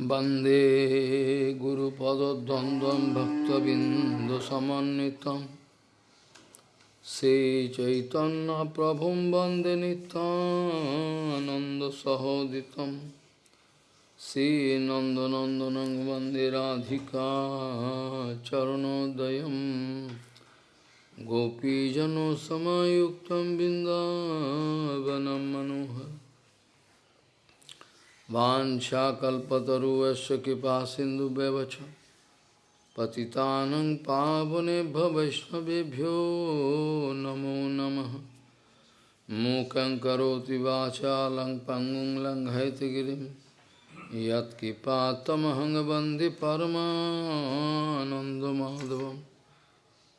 वंदे गुरुपदद्वन्द्वं भक्तबिन्दुसमन्वितं। श्रीचैतन्यप्रभुं वंदे नितानन्दसहोदितं श्रीनन्दनन्दनं वंदे राधिका चरणोदयं। गोपीजनसमयुक्तं बिन्दावनं मनोहर वाञ्छाकल्पतरुवस्य कृपा सिन्धुव्यवच पतितानं पावने वैष्णवेभ्यो नमो नमः। मूकं करोति वाचालं पङ्गुं लङ्घयतिगिरिं यत्कृपातमहं वंदे परमानन्दमाधवं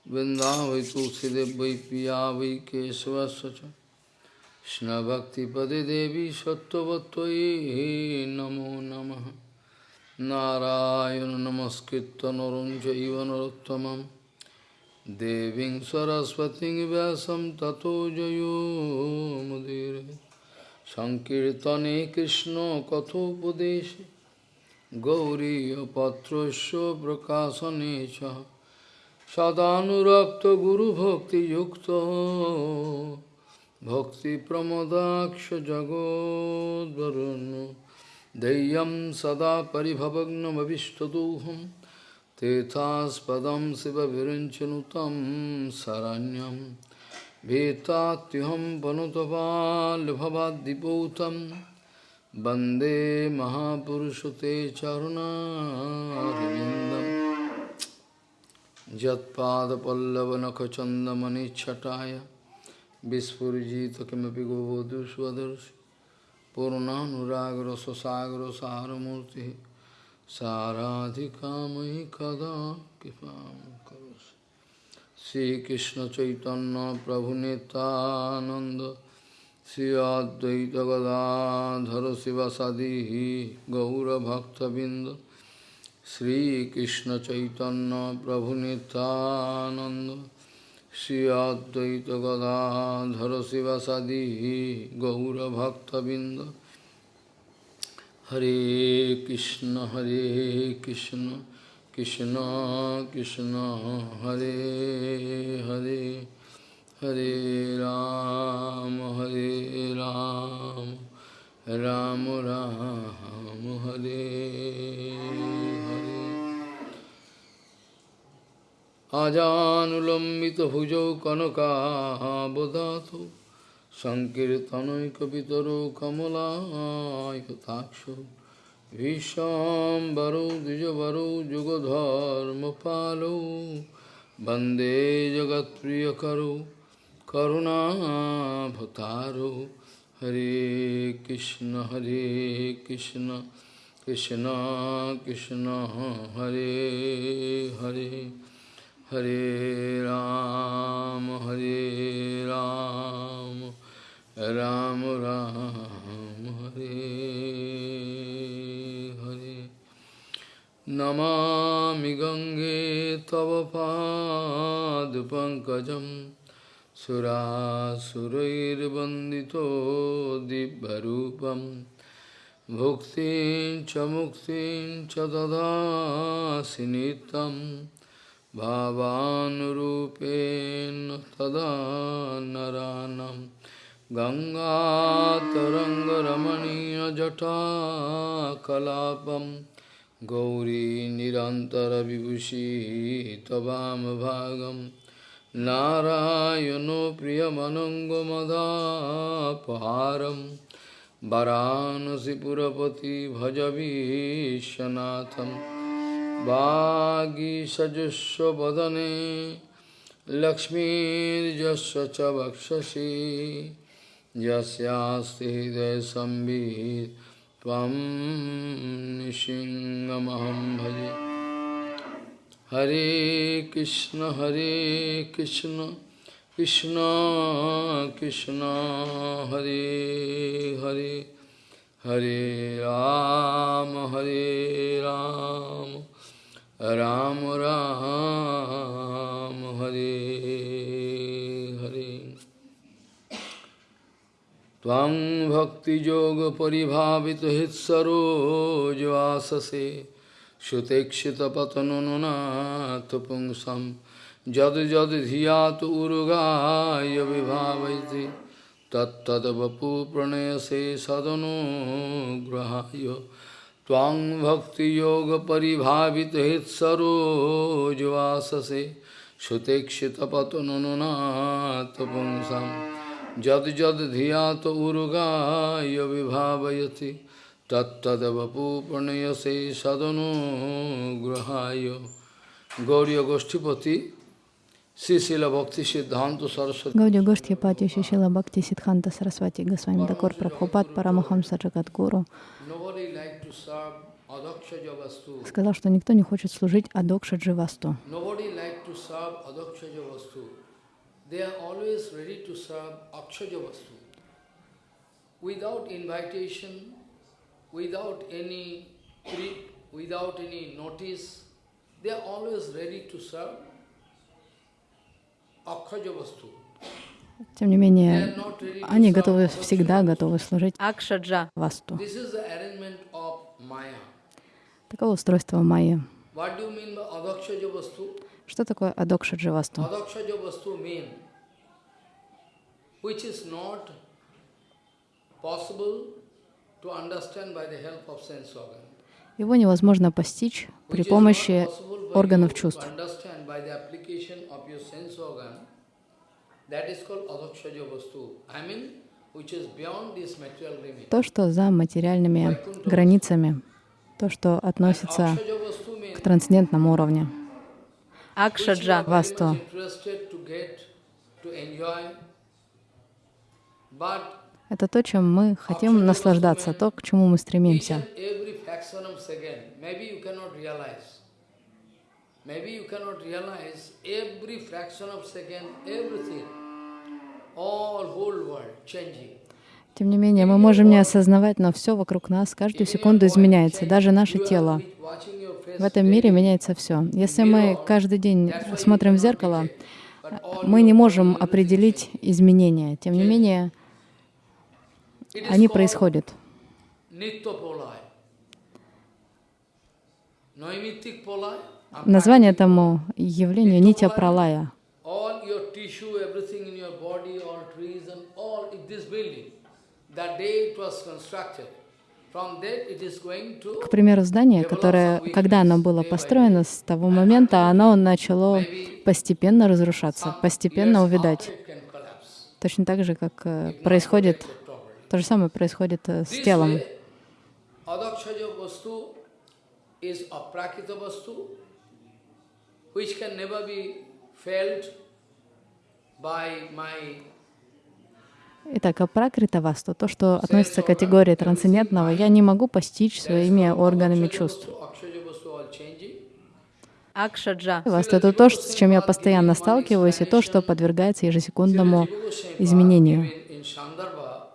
वृन्दावै तुलसीदेव वै पिया वै केशवस्य Krishna Bhakti Pade Devi Sattvatvai Namo Namaha Narayana Namaskritta Narunja Ivanarottamam Deving Saraswati Vyasam Tato Jayo Mudire Sankirtane Krishna Kathopadeshe Gauriya Patrasya Prakasanecha Sadhanurakta Guru Bhakti Yukta जगोद्वरुन् देयं सदा परिभवग्नमविष्टदोहं तेथास्पदं शिवविरञ्चनुतं शरण्यं भीतात्युहं वनुतपाल्भवाद्दिपूतं वन्दे महापुरुषते चरुणारविन्दं यत्पादपल्लवनखचन्दमनिच्छटाय Vispurjita kimapi govodhu svadarshi Purnanuragara sasagara saramurti Saradhikamahi kada kipam karosi Sri Krishna Chaitanya Prabhu Nitananda Sri Advaita Gadadhara Sivasadihi Gaura Bhaktabinda Sri Krishna Chaitanya Prabhu Nitananda Shri Advaita Gadadhara Sivasadi Gaura Bhakta Binda Hare Krishna Hare Krishna Krishna Krishna Hare Hare Hare Ram Hare Ram Ram Ram Hare Hare আজানুলম্বিতভুজৌ কনকাবদাতু সংকীর্তনৈকপিতরো কমলায়তাক্ষ ভীষাম্বরৌ দ্বিজবরৌ যুগধর্মপালৌ বন্দে জগৎপ্রিয়করৌ করুণাভতারৌ হরে কৃষ্ণ হরে কৃষ্ণ কৃষ্ণ কৃষ্ণ হরে হরে हरे राम हरे राम राम राम, हरे हरे। नमामि गङ्गे तव पादपङ्कजं सुरासुरैर्वन्दितो दिव्यरूपं। भुक्तिं च मुक्तिं च ददासि नित्यम्। भावानुरूपेण तदा नरानं गङ्गातरङ्गरमणीयजटाकलापं। गौरी निरन्तरविभूषी त्ववामभागं नारायणो प्रियमनङ्गमदापहारं। वरानसिपुरपति भजवीशनाथम् वागीषजुष्वदने लक्ष्मीर्यस्य च वक्षसि यस्यास्ति हृदयसंवित् त्वं निशिङ्गमहं भजे हरे कृष्ण हरे कृष्ण कृष्ण कृष्ण हरे हरे हरे राम हरे राम राम राम, हरे हरे। त्वं भक्तियोगपरिभावितहित्सरोजवाससे सुतेक्षितपतनुनाथ पुंसं, जद जद धियात उर्गाय विभावयति तत्तद्वपु प्रणयसे Twang bhakti yoga paribhavit hit sarojvasase Shutekshita patunununat pumsam Jad jad dhyata urugaya vibhavayati Tat tad vapu pranayase sadhanu grahayo Gauriya Goshtipati Гаудия Гоштхипати Шишила Бхакти Сидханта Сарасвати Госвами Дакор Прабхупад Парамахамса Джагадгуру сказал, что никто не хочет служить Адокша Дживасту. Without any notice, they are always ready to serve. Тем не менее, они готовы, всегда готовы служить Акшаджа. Васту. This is the arrangement of Maya. Таково устройство Майя. Что такое Адокша Дживасту? Adakshaja Vastu mean which is not possible to understand by the help of sense organ. Его невозможно постичь при помощи органов чувств. То, что за материальными границами, то, что относится к трансцендентному уровню. Акшаджа. But Это то, чем мы хотим наслаждаться, то, к чему мы стремимся. Maybe you cannot realize every fraction of second, everything, all whole world changing. Тем не менее, мы можем не осознавать, но все вокруг нас каждую секунду изменяется, даже наше тело. В этом мире меняется все. Если мы каждый день смотрим в зеркало, мы не можем определить изменения. Тем не менее, они происходят. Название этому явлению Нитя Пралая. К примеру, здание, которое, когда оно было построено, с того момента оно начало постепенно разрушаться, постепенно collapse. Точно так же, как э, происходит, то же самое происходит э, с телом. which can never be felt by my Итак, апракрита васту, то, что относится к категории трансцендентного, я не могу постичь своими органами чувств. Акшаджа. Васту — это то, с чем я постоянно сталкиваюсь, и то, что подвергается ежесекундному изменению. Even in Sandarbha,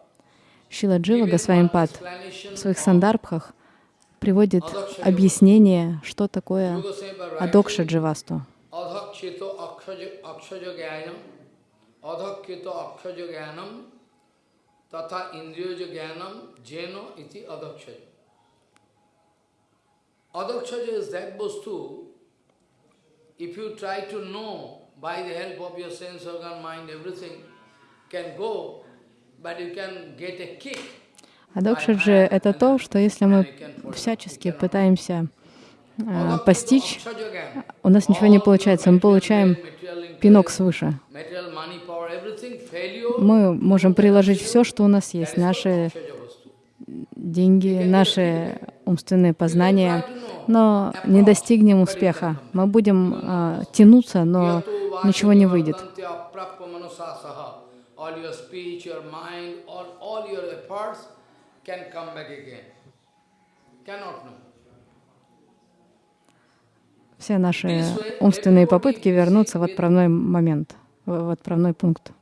Шила Джива Госвамипад в своих сандарбхах приводит объяснение, что такое Goswami адокша дживасту. adhakchito akshaja akshaja jnanam, adhakchito akshaja jnanam, tata indriyoja jnanam, jeno iti adhakshaja. Adhakshaja is that vastu, if you try to know by the help of your sense organ, mind, everything can go, but you can get a kick. Адокша же — это то, что если мы всячески пытаемся э, постичь, у нас ничего не получается, мы получаем пинок свыше. Мы можем приложить все, что у нас есть, наши деньги, наши умственные познания, но не достигнем успеха. Мы будем э, тянуться, но ничего не выйдет. Все наши умственные попытки вернуться в отправной момент, в отправной пункт.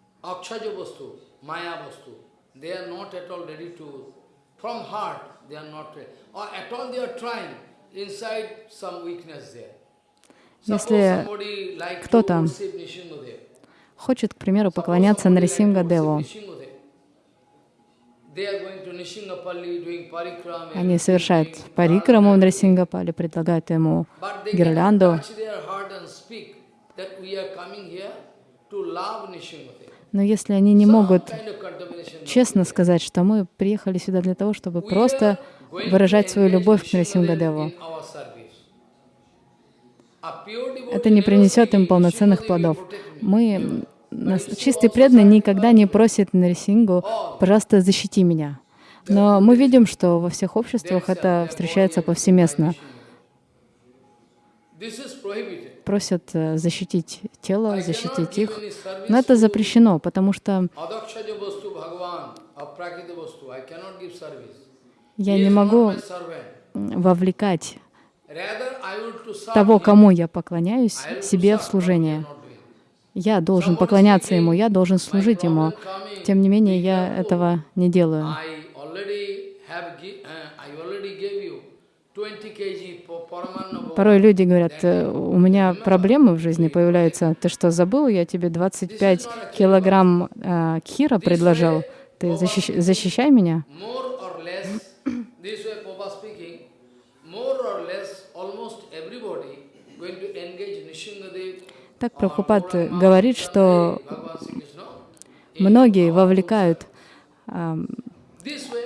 Если кто-то хочет, к примеру, поклоняться Нарисимга Деву, Nishingadev. they are going to Nishingapalli doing parikrama. Они совершают парикраму в Нрисингапале, предлагают ему гирлянду. Но если они не могут честно сказать, что мы приехали сюда для того, чтобы просто выражать свою любовь к devotee это не принесет им полноценных "Nishingapalli плодов. will protect me." Мы, нас- чистый преданный никогда не просит Нарисингу, пожалуйста, защити меня. Но мы видим, что во всех обществах это встречается повсеместно. Просят э, защитить тело, защитить их. Но это запрещено, потому что я не могу вовлекать того, кому я поклоняюсь, себе в служение. Я должен поклоняться ему, я должен служить ему. Тем не менее, я этого не делаю. I already have gi- uh, I already gave you 20 kg for Paramanna Порой люди говорят, «Э, у меня проблемы в жизни появляются. Ты что, забыл? Я тебе 25 килограмм э, кхира предложил. Ты защищ- защищай меня. Так Прабхупад говорит, что многие вовлекают а,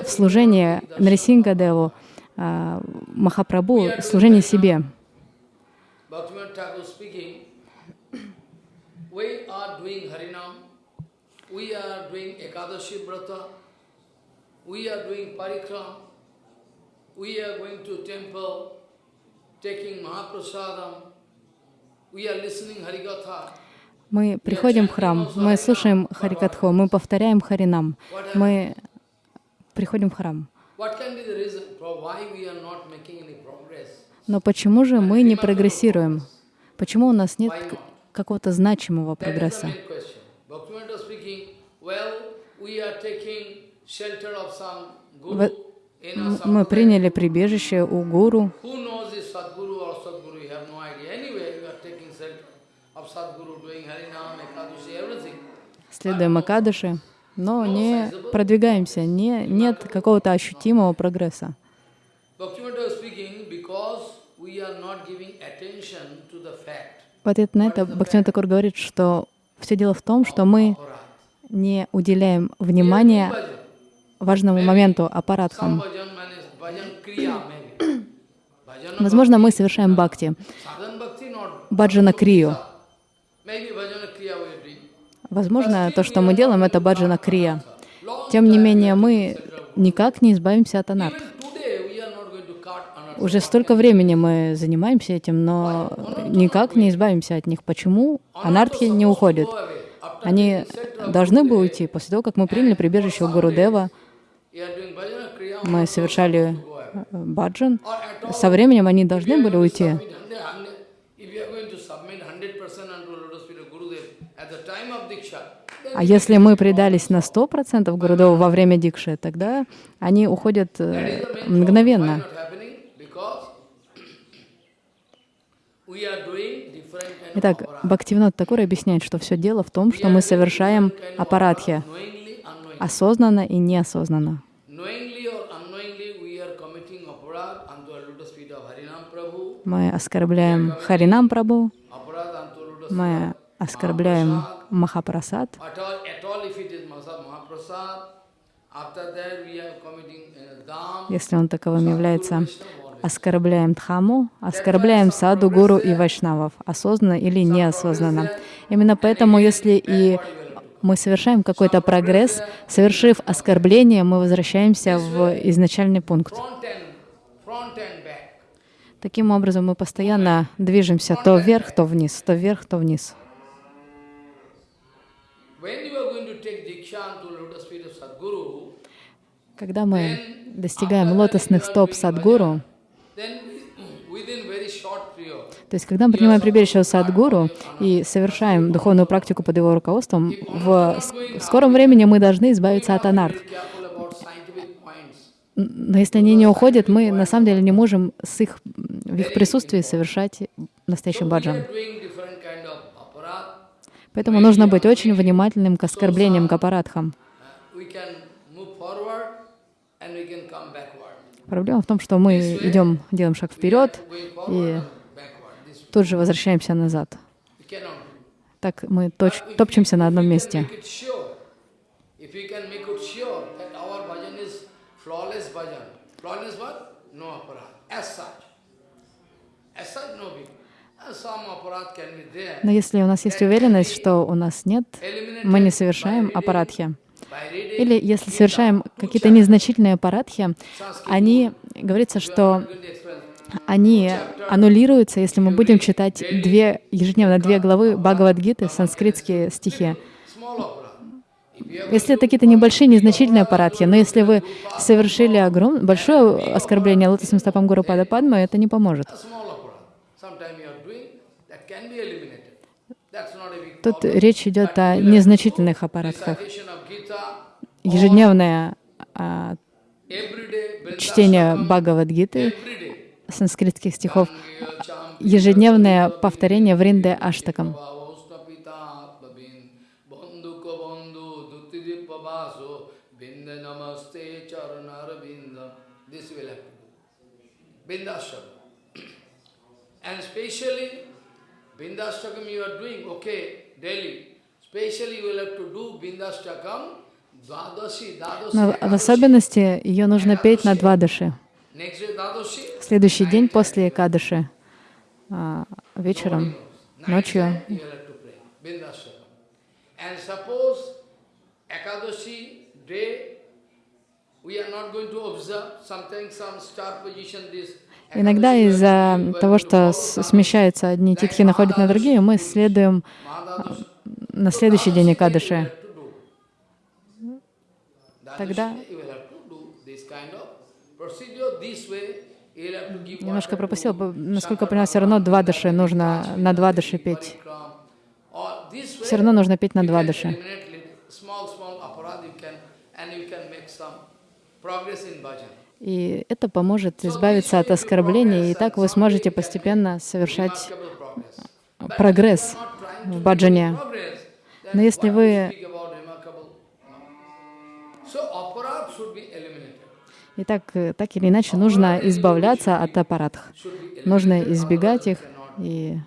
в служение Нрисингадеву, а, Махапрабху, служение себе. We are going to temple, taking Mahaprasadam. Мы приходим в храм, мы слушаем Харикатху, мы повторяем Харинам, мы приходим в храм. Но почему же мы не прогрессируем? Почему у нас нет какого-то значимого прогресса? Мы приняли прибежище у гуру. Следуем Акадыши, но не продвигаемся, не, нет какого-то ощутимого прогресса. В ответ на это Бхактивinoda Такур говорит, что все дело в том, что мы не уделяем внимания важному моменту аппаратхам. Возможно, мы совершаем бхакти, баджана крию. Возможно, то, что мы делаем, это баджана крия. Тем не менее, мы никак не избавимся от анарт. Even today we are not going to cut anartha. Уже столько времени мы занимаемся этим, но никак не избавимся от них. Почему анартхи не уходят? Они должны бы уйти после того, как мы приняли прибежище у Гурудева, мы совершали э, баджан. Со временем они должны были уйти. submit 100 if you are going to submit 100% unto lotus feet of Gurudev at the time of Diksha, then А если мы предались на 100% Гурудеву во время дикши, тогда они уходят э, мгновенно. not happening? Because we are doing different kind of Итак, aparat. Бхактивинод Такур объясняет, что все дело в том, что мы совершаем аппаратхи осознанно и неосознанно. Мы оскорбляем Харинам feet мы оскорбляем Махапрасад. Uh, если он таковым является, оскорбляем Дхаму, оскорбляем Саду, Гуру и Вайшнавов, осознанно или неосознанно. Именно поэтому, если и мы совершаем какой-то прогресс, совершив оскорбление, мы возвращаемся в изначальный пункт. Таким образом, мы постоянно движемся то вверх, то вниз, то вверх, то вниз. Когда мы достигаем лотосных стоп Садгуру, то есть когда мы принимаем прибежище Садгуру и совершаем духовную практику под его руководством, в ск- в скором времени мы должны избавиться от points. Но если они не уходят, мы на самом деле не можем с их, в их присутствии совершать настоящий баджан. Поэтому нужно быть очень внимательным к оскорблениям, к аппаратхам. Uh, we can move forward Проблема в том, что мы идем, делаем шаг вперед и тут же возвращаемся назад. Так мы точ- топчемся на одном месте. Uh. Но если у нас есть уверенность, что у нас нет, мы не совершаем reading Или если совершаем какие-то незначительные Sanskrit они, говорится, что они аннулируются, если мы будем читать две, ежедневно две главы Бхагавадгиты, санскритские стихи. Если это какие-то небольшие, незначительные аппаратхи, но если вы совершили огром... большое оскорбление лотосным стопам Гуру Пада Падмы, это не поможет. Тут речь идет о незначительных аппаратах. Ежедневное а, чтение Бхагавадгиты, санскритских стихов, ежедневное повторение Вринды Аштакам. And specially, Bindashtakam you are doing, okay, daily. Но в особенности ее нужно петь на В следующий день после Кадыши, а, вечером, ночью. Иногда из-за того, что смещаются одни титхи, находят на другие, мы следуем. На следующий день Экадыши. Тогда немножко пропустил, насколько я поняла, все равно два дыши нужно на два дыши петь. Все равно нужно петь на два дыши. И это поможет избавиться от оскорблений, и так вы сможете постепенно совершать прогресс в баджане. Но если вы- И так, э, так или иначе нужно избавляться от аппаратов. Нужно избегать их и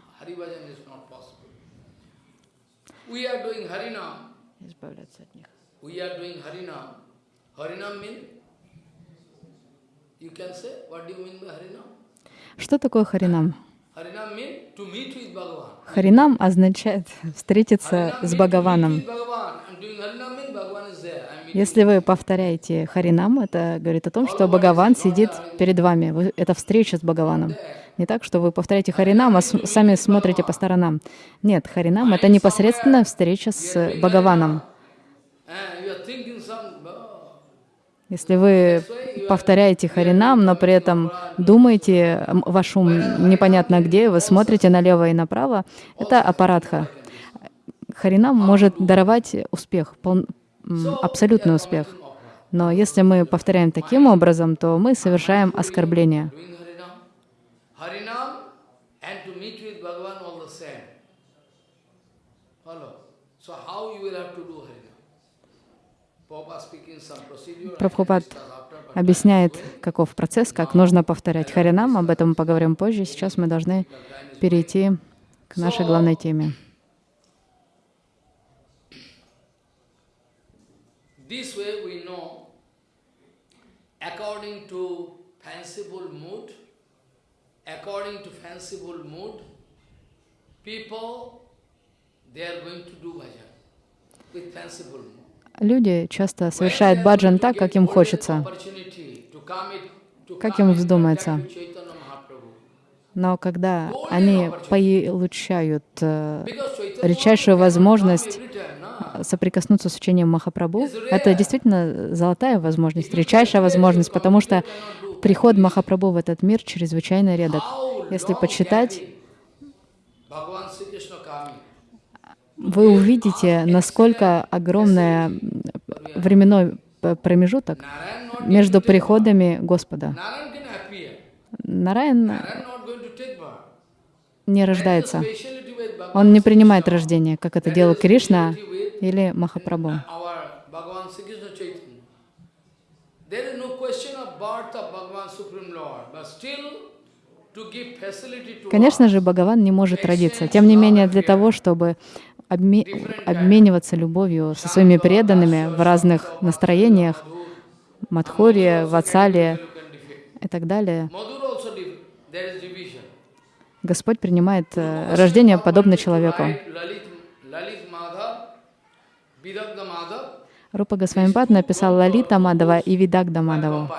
избавляться от них. We are doing Harinam. Harinam mean? You can say, what do you mean by Harinam? Что такое харинам? Харинам означает встретиться с Бхагаваном. Если вы повторяете Харинам, это говорит о том, что Бхагаван сидит перед вами. Это встреча с Бхагаваном. Не так, что вы повторяете Харинам, а сами смотрите по сторонам. Нет, Харинам — это непосредственная встреча с Бхагаваном. and you are thinking some, oh, Если вы повторяете Харинам, но при этом думаете, ваш ум непонятно где, вы смотрите налево и направо, это аппаратха. Харинам может даровать успех, пол- абсолютный успех. Но если мы повторяем таким образом, то мы совершаем оскорбление. So how you will have to do Harinam? Prabhupada speaking some procedure. I can Прабхупад объясняет, каков процесс, как нужно повторять Харинам. Об этом поговорим позже. Сейчас мы должны перейти к нашей главной теме. People, they are going to do bhajan with fanciful mood. Люди часто совершают баджан так, как им хочется, как им вздумается. но когда они получают э, редчайшую возможность соприкоснуться с учением Махапрабху, это действительно золотая возможность, редчайшая возможность, потому что приход Махапрабху в этот мир чрезвычайно редок. Если почитать, вы увидите, насколько огромный временной промежуток между приходами Господа. Нараян не рождается. Он не принимает рождение, как это делал Кришна или Махапрабху. Конечно же, Бхагаван не может родиться. Тем не менее, для того, чтобы обме- обмениваться любовью со своими преданными в разных настроениях, can defect. и так далее. Господь принимает э, рождение подобно человеку. Рупа Госвамипад написал Лалита Мадава и Видагда Мадаву.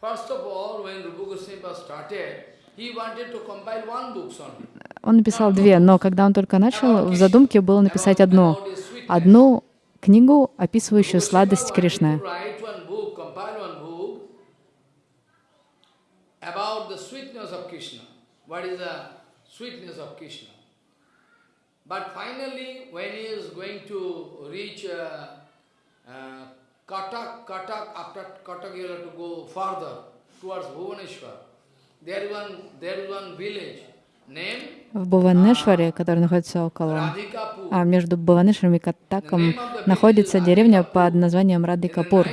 first of all, when Rupa Goswami started, he wanted to compile one book only. Он написал две, но когда он только начал, в задумке было написать одну. Одну книгу, описывающую сладость Кришны. Uh, uh. There is one, there is one village В Буванешваре, который находится около... А между Буванешваром и Каттаком находится деревня под названием Радикапур.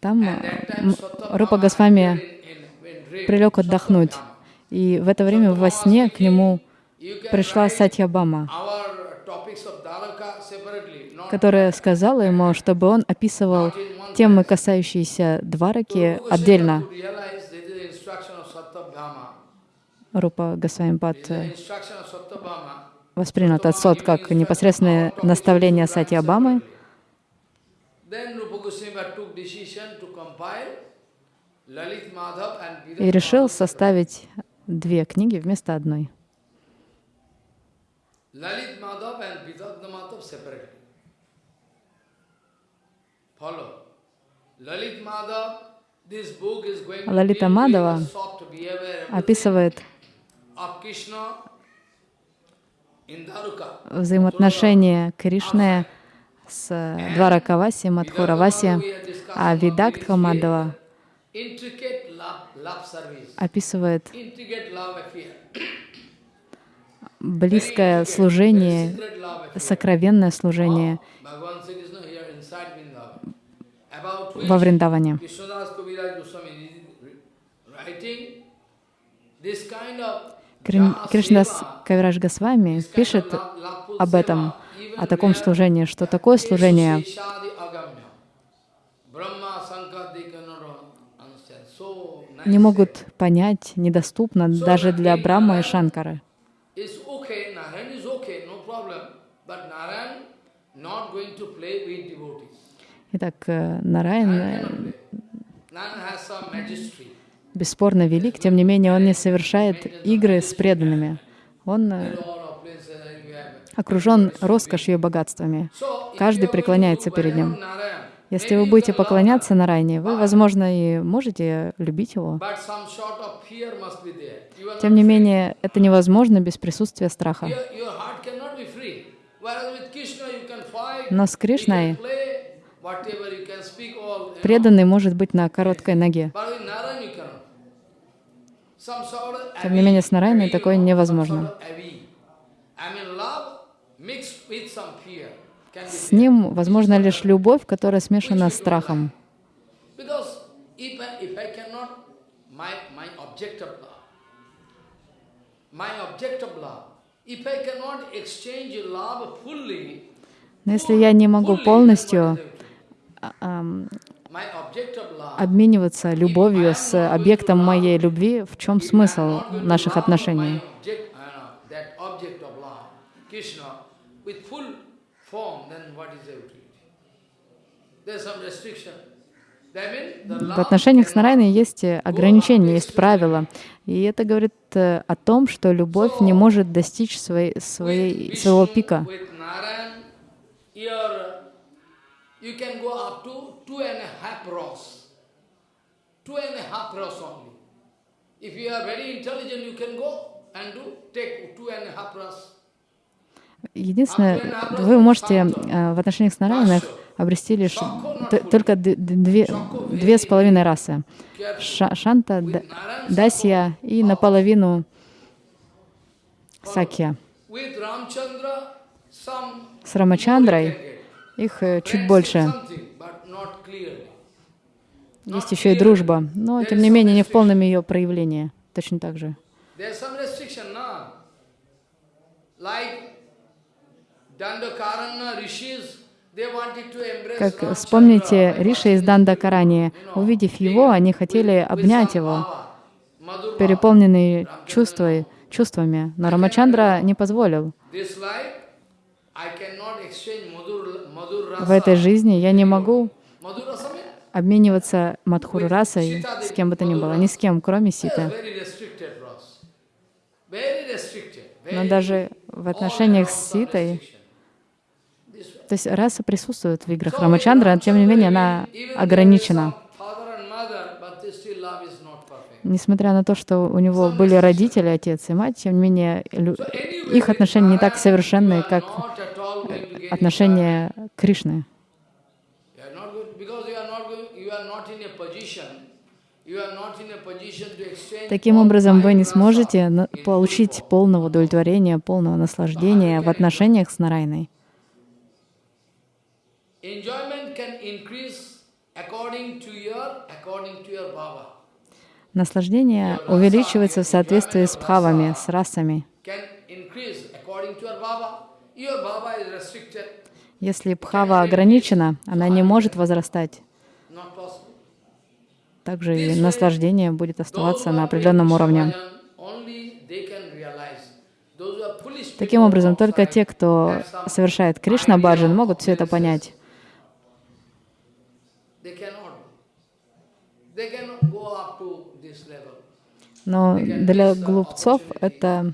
Там Рупа Госвами прилег отдохнуть. И в это время во сне к нему пришла separately, not которая сказала ему, чтобы он описывал темы, касающиеся Двараки, отдельно. could realize this is the instruction of Satyabhama. Рупа Госвамипад воспринял этот сот как непосредственное наставление Madhav and и решил составить две книги вместо одной. Lalit Madhav and Vidagda Madhav separately. Follow. Lalit Madhav, this book is going to Лалита Мадава описывает взаимоотношения Кришны с Дваракаваси, Мадхураваси, а Видактха service, описывает близкое служение, сокровенное служение во Вриндаване. This kind of Кришнас Seva, Кавирадж Госвами пишет об этом, о таком служении, что такое служение не могут понять, недоступно даже для Брахмы и Шанкары. Итак, э, Нараян бесспорно велик, тем не менее он не совершает игры с преданными. Он э, окружен роскошью и богатствами. Каждый преклоняется перед ним. Если вы будете поклоняться Нараяне, вы, возможно, и можете любить его. Тем не менее, это невозможно без присутствия страха. Но с Кришной преданный может быть на короткой ноге. But with Narayan you cannot. Some sort of Тем не менее, с you такое невозможно. С ним возможна лишь любовь, которая смешана с страхом. Но если я не могу полностью а, обмениваться любовью с объектом моей любви, в чем смысл наших отношений? В отношениях с Нарайной есть э, ограничения, есть правила. И это говорит э, о том, что любовь не может достичь своей, своей, своего пика. With Narayan, your, you can go up to two and a half rows. Two and a half rows only. If you are very intelligent, you can go and do, take two and a half rows. Единственное, вы можете э, в отношениях с Нарайной обрести лишь только две, две с половиной расы. Ша- Шанта, Дасья и наполовину Сакья. С Рамачандрой их э, чуть больше. Есть еще и дружба, но тем не менее не в полном ее проявлении. Точно так же. Как вспомните, Риша из because Дандакарани, увидев его, они хотели обнять его, переполненные чувства, чувствами, но Рамачандра не позволил. В этой жизни я не могу обмениваться Мадхуру расой с кем бы то ни было, ни с кем, кроме restricted. Но даже в отношениях с Ситой, то есть раса присутствует в играх Рамачандра, но тем не менее она ограничена. Несмотря на то, что у него были родители, отец и мать, тем не менее их отношения не так совершенные, как отношения Кришны. Таким образом, вы не сможете получить полного удовлетворения, полного наслаждения в отношениях с Нарайной. Наслаждение увеличивается в соответствии с бхавами, с расами. Если бхава ограничена, она не может возрастать. Также и наслаждение будет оставаться на определенном уровне. Таким образом, только те, кто совершает Кришна баджан, могут все это понять. Но для глупцов это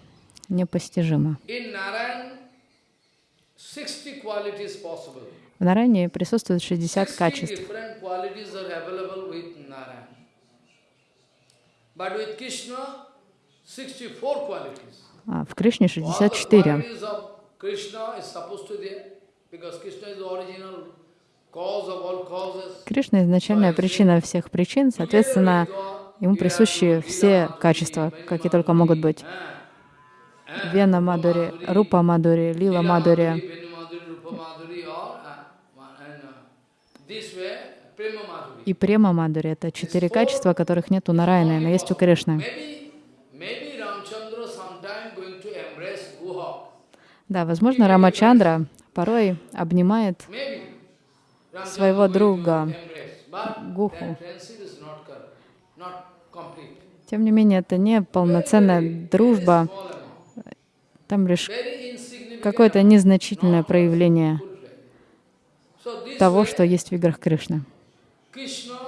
непостижимо. In Narayan, 60 qualities possible. В Наране присутствует 60 60 качеств. Cause of all causes. Кришна — изначальная причина всех причин, соответственно, ему присущи все качества, какие только могут быть. Вена Мадури, Рупа Мадури, Лила Мадури. Uh, uh. И Према Мадури — это четыре качества, которых нет у Нараяны, но есть у Кришны. Да, возможно, Рамачандра порой обнимает своего друга Гуху. Тем не менее, это не полноценная дружба, там лишь какое-то незначительное проявление того, что есть в играх Кришны. Krishna,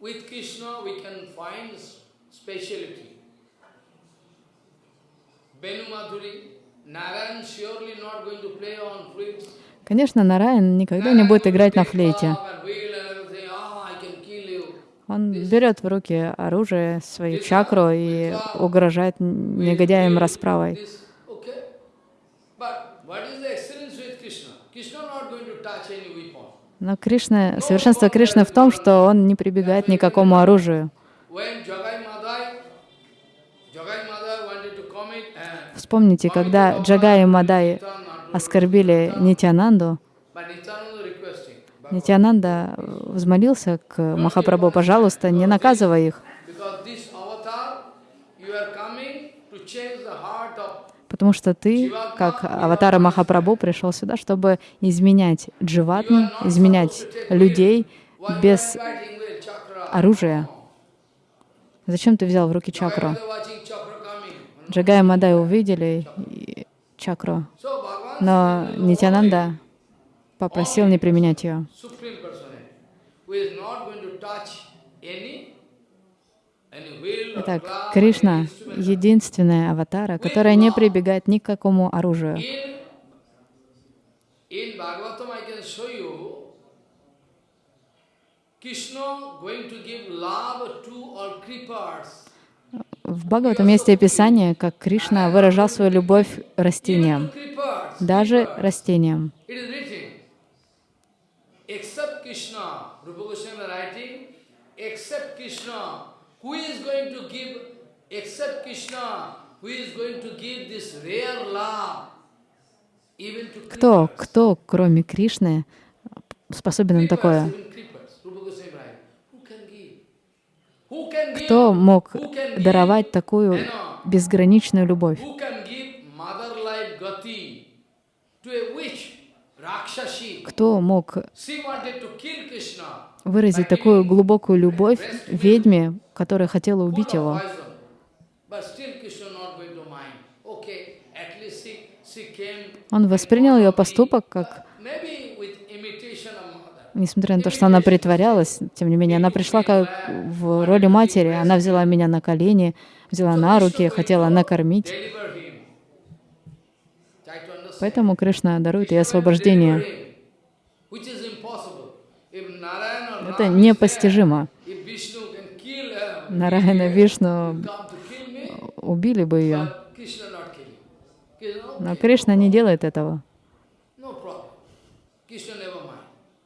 with Krishna we can find speciality. Venu Madhuri, Narayan surely not going to play on flutes. Конечно, Нараян никогда не будет играть на флейте. "Ah, I can kill you." Он берет в руки оружие, свою чакру и угрожает негодяям расправой. This, okay. But what is the excellence with Krishna? Krishna not going to touch any weapon. Но Кришна, совершенство Кришны в том, что он не прибегает ни к какому оружию. Вспомните, когда Джагай и Мадай оскорбили Нитянанду, Нитянанда взмолился к Махапрабху, пожалуйста, не наказывай их, потому что ты, как аватара Махапрабху, пришел сюда, чтобы изменять дживатму, изменять людей без оружия. Зачем ты взял в руки чакру? И Мадай увидели чакру, но Нитянанда попросил не применять ее. Итак, Кришна единственная аватара, которая не прибегает ни к какому оружию. В Бхагаватам есть описание, как Кришна выражал свою любовь растениям, даже растениям. Who is going to give, except Krishna, who is going to give this rare love Кто, кто, кроме Кришны, способен на такое? Кто мог даровать такую безграничную любовь? Кто мог выразить такую глубокую любовь ведьме, которая хотела убить его? Он воспринял ее поступок как, of mother. несмотря на то, что она притворялась, тем не менее, она пришла как в роли матери, она взяла меня на колени, взяла на руки, хотела накормить. Поэтому Кришна дарует ей освобождение. deliver him, Нараяна Вишну убили бы ее, но Кришна не делает этого.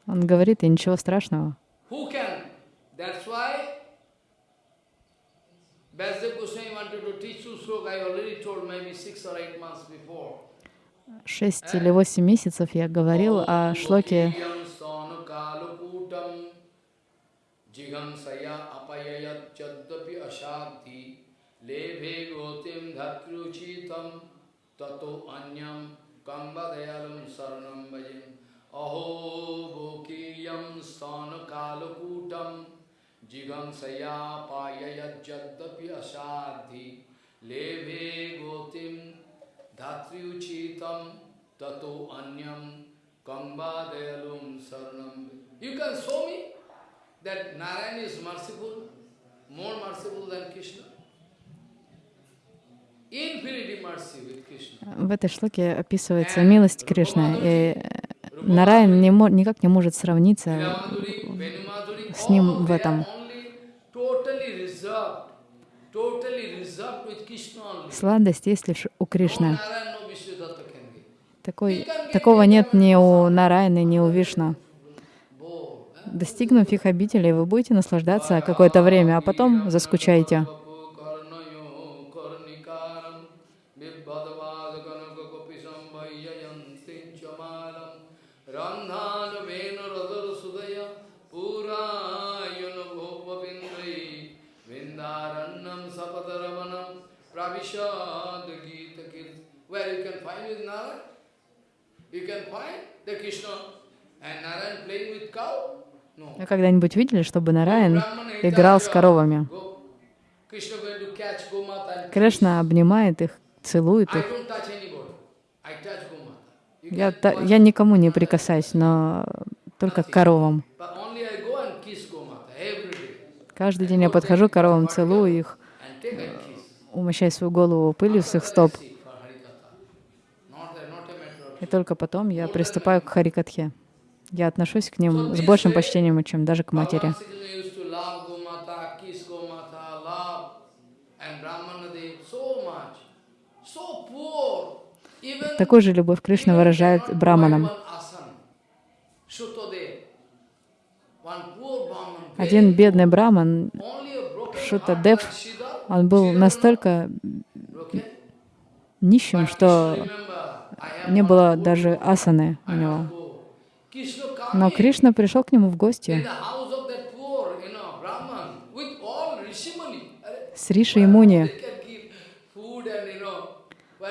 Он говорит, и ничего страшного. Шесть или восемь месяцев я говорил о шлоке ashadhi lebhe gotim dhatruchitam tato anyam kambadayalam saranam bhajim aho bokiyam stanakalakutam jigansaya apayayat chaddapi ashadhi lebhe gotim dhatruchitam tato anyam kambadayalum saranam You can show me that Narayan is merciful, more merciful than Krishna. В этой шлоке описывается милость Кришны, и Нараян не никак не может сравниться с ним в этом. Сладость есть лишь у Кришны. Такой, такого нет ни у Нараяны, ни у Вишну. Eh? Достигнув их обителей, вы будете наслаждаться какое-то время, а потом заскучаете. Вы когда-нибудь видели, чтобы Нараян играл с коровами? Кришна обнимает их, целует их. Я, та- я никому не прикасаюсь, но только к коровам. Каждый день я подхожу к коровам, целую их, умощаю свою голову пылью с их стоп. See for Harikatha. Not a, not a matter of И только потом я приступаю к Харикатхе. Я отношусь к ним с большим почтением, чем даже к матери. Такую же любовь Кришна выражает браманам. Один бедный браман, Шутадев, он был настолько нищим, что не было даже асаны у него. Но Кришна пришел к нему в гости с Риши и Муни.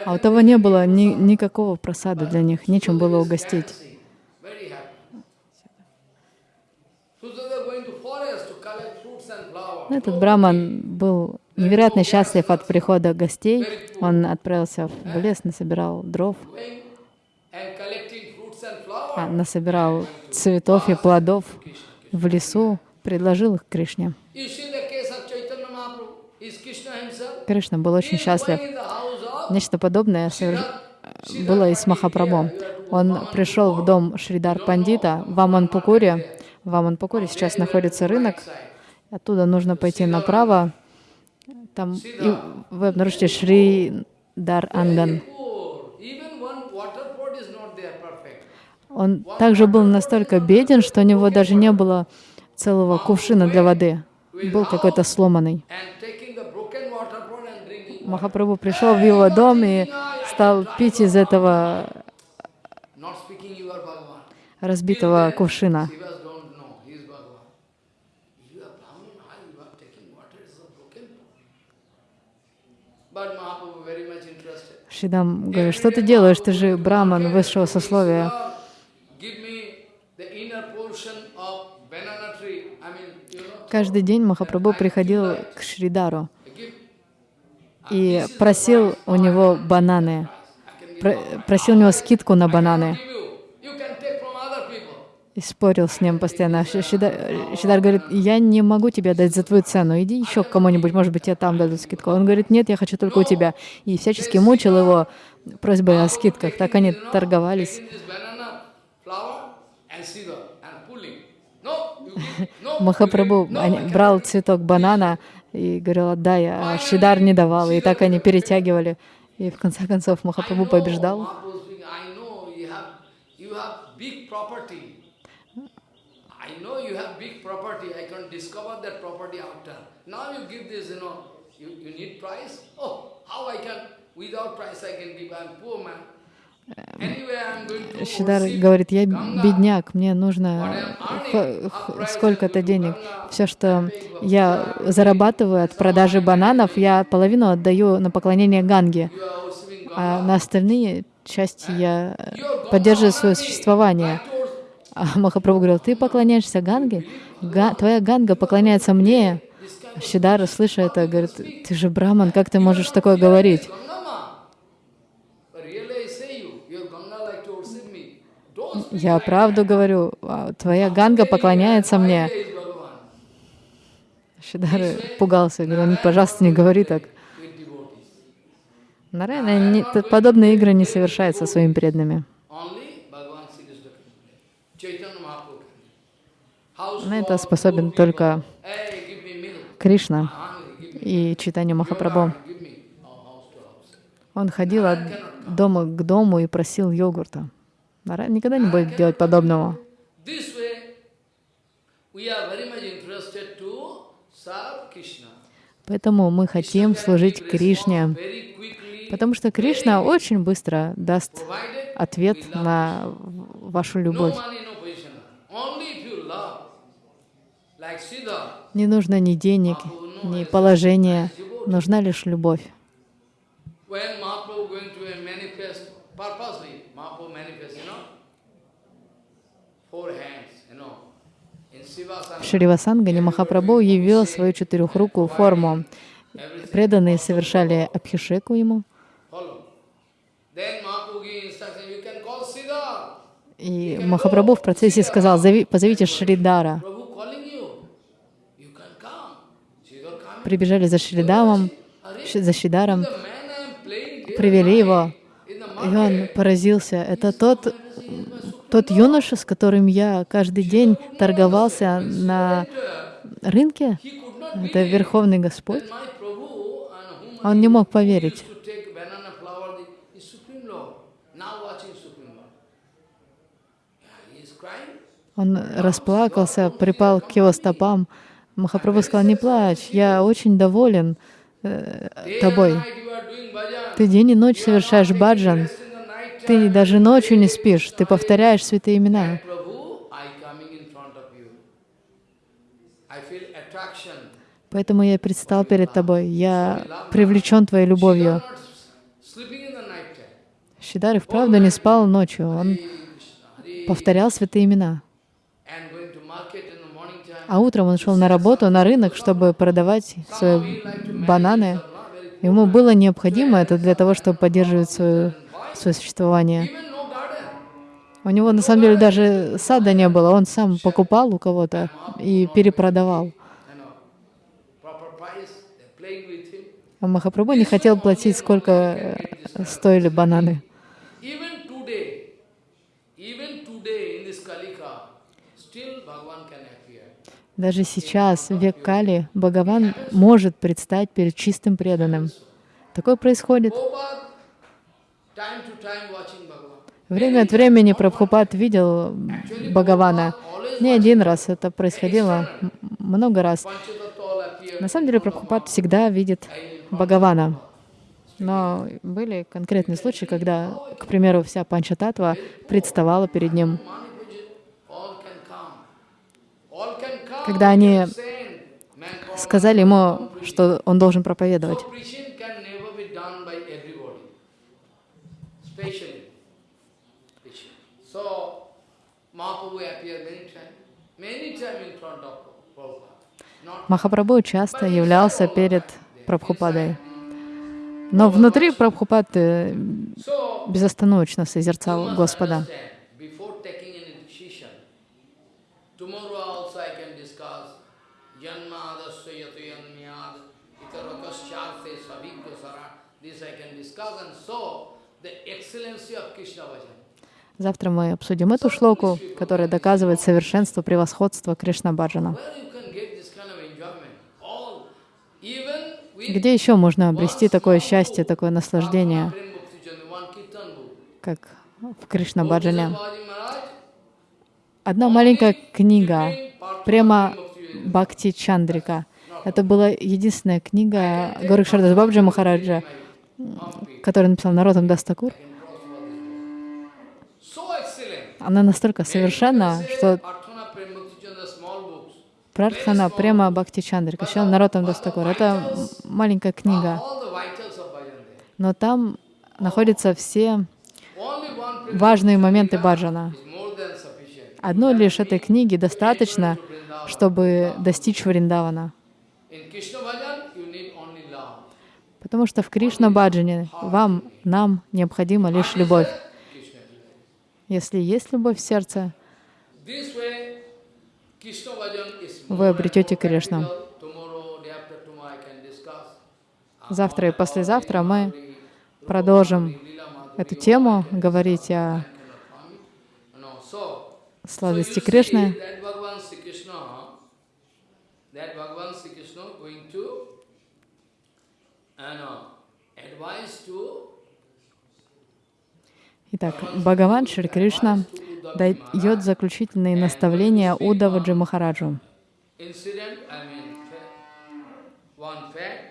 А у того не было ни, никакого просада для них, нечем было угостить. Этот браман был невероятно счастлив от прихода гостей. Он отправился в лес, насобирал дров, а, насобирал цветов и плодов в лесу, предложил их Кришне. Кришна был очень счастлив. Нечто подобное было и с Махапрабху. Он пришел в дом Шридар Пандита в Аманпукуре. В Аманпукуре сейчас находится рынок. Оттуда нужно пойти направо. Там и вы обнаружите Шридар Анган. Он также был настолько беден, что у него даже не было целого кувшина для воды. Был какой-то сломанный. Махапрабху пришел в его дом и стал пить из этого разбитого кувшина. But Mahaprabhu very much Шидам говорит, что ты делаешь, ты же браман высшего сословия. Каждый день Махапрабху приходил к Шридару give, и просил у него бананы, Про- просил у него скидку на бананы give you. You can take from other people. И спорил с ним постоянно. Ши- Шида- Шидар говорит, я не могу тебе дать за твою цену, иди еще к кому-нибудь, может быть, тебе там дадут скидку. Он говорит, нет, я хочу только у тебя. И всячески мучил его просьбой о скидках. Так они торговались. Махапрабху брал цветок банана и говорил, отдай, а Шидар не давал. И так они перетягивали. И в конце концов Махапрабху побеждал. I know you have, big property. I can discover that property after. Now you give this, you know, you, you need price? Oh, how I can, without price I can give, I'm poor man. Шидар говорит, я бедняк, мне нужно сколько-то денег. Все, что я зарабатываю от продажи бананов, я половину отдаю на поклонение Ганге, а на остальные части я поддерживаю свое существование. А Махапрабху говорил, ты поклоняешься Ганге? Га- твоя Ганга поклоняется мне. Шидар, слыша это, говорит, ты же браман, как ты можешь такое говорить? Я правду говорю, а твоя Ганга поклоняется мне. that. Is Bhagavan. Шидар пугался, говорил, «Ну, пожалуйста, не говори так. Нарайна подобные игры не совершает со своими преданными. Only Bhagavan Sri Krishna can play. Chaitanya Mahaprabhu can play. How На это способен только. Кришна me и читание Махапрабху. Oh. Он ходил от дома к дому и просил йогурта. Никогда не будет делать подобного. Поэтому мы хотим служить Кришне, потому что Кришна очень быстро даст ответ на вашу любовь. Не нужно ни денег, ни положения, нужна лишь любовь. В Шривасангане Махапрабху явил свою четырехрукую форму. Преданные совершали абхишеку ему, Follow. Then Mahaprabhu gave instruction, you can call Siddha. И Махапрабху в процессе сказал, «Зови- позовите Шридара. Прибежали за Шридамом, за Шридаром, привели его, и он поразился. Это тот, тот юноша, с которым я каждый день торговался на рынке. Это Верховный Господь. Он не мог поверить. used to take banana flower, the, is Supreme Lord. Now watching Supreme Lord. Yeah, he is crying. Он расплакался, припал к его стопам. Махапрабху сказал, не плачь, я очень доволен э, тобой. Ты день и ночь совершаешь баджан. Ты даже ночью не спишь, ты повторяешь святые имена. Поэтому я предстал перед тобой. Я привлечен твоей любовью. You are not sleeping in the night time. Шидар и вправду не спал ночью. Он повторял святые имена. and going to market in the morning time. А утром он шел на работу, на рынок, чтобы продавать свои бананы. Ему было необходимо это для того, чтобы поддерживать свое, свое существование. У него на самом деле даже сада не было. Он сам покупал у кого-то и перепродавал. А Махапрабху не хотел платить, сколько стоили бананы. Даже сейчас, в век Кали, Бхагаван может предстать перед чистым преданным. Такое происходит. Время от времени Прабхупад видел Бхагавана. Не один раз, это происходило много раз. На самом деле Прабхупад всегда видит Бхагавана. Но были конкретные случаи, когда, к примеру, вся Панчататва представала перед ним. когда они сказали ему, что он должен проповедовать. Махапрабху часто являлся перед Прабхупадой. Но внутри Прабхупад э, безостановочно созерцал Господа. Завтра мы обсудим эту шлоку, которая доказывает совершенство, превосходство Кришна Баджана. Where you can get this kind of enjoyment? All, even with Где еще можно обрести такое счастье, такое наслаждение, как в Кришна Баджане? Babaji Maharaj, Одна маленькая книга, прямо Бхакти Чандрика. Это была единственная книга Горикшардас Бабджи Махараджа, которую написал Наротам Дастакур. Она настолько совершенна, что. Пратхана прямо Бхакти Чандрика, еще Наротам Дастакур. Это маленькая книга, но там находятся все важные моменты баджана. Одной лишь этой книги достаточно, чтобы достичь Вриндавана. Потому что в Кришна Баджане вам, нам необходима лишь любовь. Если есть любовь в сердце, Вы обретете Кришну. завтра и послезавтра мы продолжим эту тему, говорить о сладости Кришны. Sri Krishna, that Bhagavan Sri Krishna going to and uh, advise to Итак, Бхагаван Шри Кришна дает заключительные наставления Удаваджи Махараджу. incident, I mean, fa- one fact.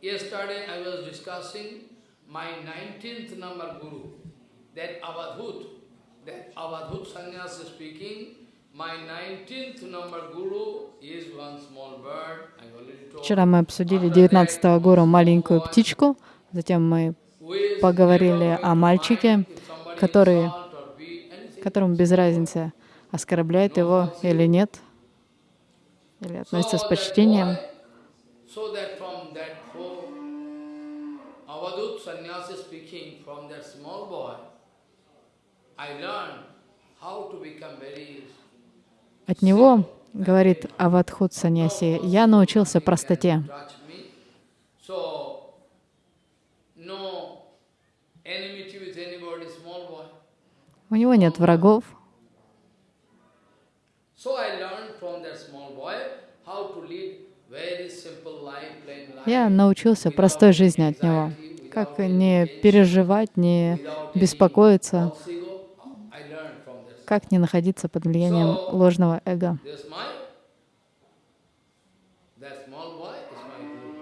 Yesterday I was discussing my 19th number guru, that Avadhut, that Avadhut sannyasi speaking, my 19th number guru is one small bird, I already told. Вчера мы обсудили 19-го гуру маленькую птичку, затем мы поговорили о мальчике, который, которому без разницы, оскорбляет его или нет, или относится с почтением. От него, говорит Авадхут Саньяси, я научился простоте. touch me. So, no enmity with anybody, small boy. У него нет врагов. Я научился простой жизни от него. Как не переживать, не беспокоиться, как не находиться под влиянием ложного эго. This my, that small boy is my guru.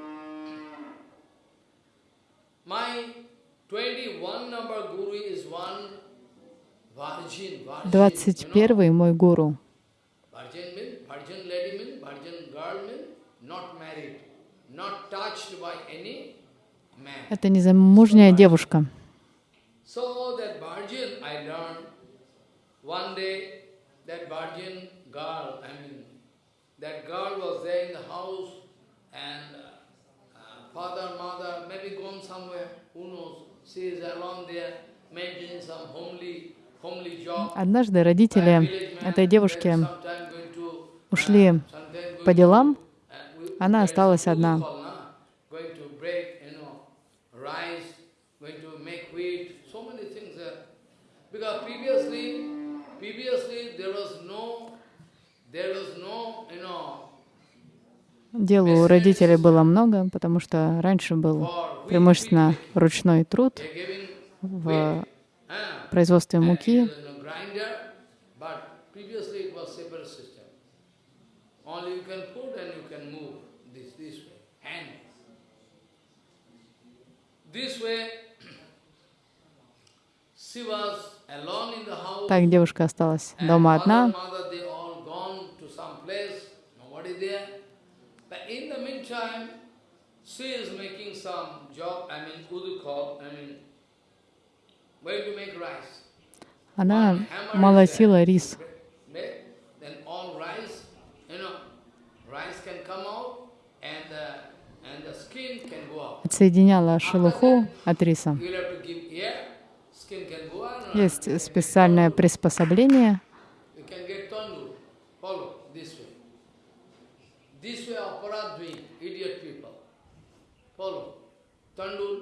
My 21 number guru is one virgin. Virgin, you know. 21 мой гуру. Virgin mean, virgin lady mean, virgin girl mean, not married, not touched by any man. Это незамужняя девушка. So that virgin, I learned one day that virgin girl, I mean, that girl was there in the house and uh, uh, father, mother, maybe gone somewhere, who knows. Однажды родители этой девушки ушли по делам, она осталась одна. Because previously, previously there was no, there was no, you know, Дел у родителей было много, потому что раньше был преимущественно ручной труд в ah, производстве муки. Так девушка осталась дома одна. mother, they all gone to some place, nobody there. But meantime, she is making some job, I mean, udukal, I mean, going to make rice. Она молотила рис. Make- Then all rice, you know, rice can come out and the, and the skin can go out. Отсоединяла шелуху от риса. Есть специальное приспособление. You can get tandoor. Follow this way. This way aparat doing, idiot people. Follow. Tandoor.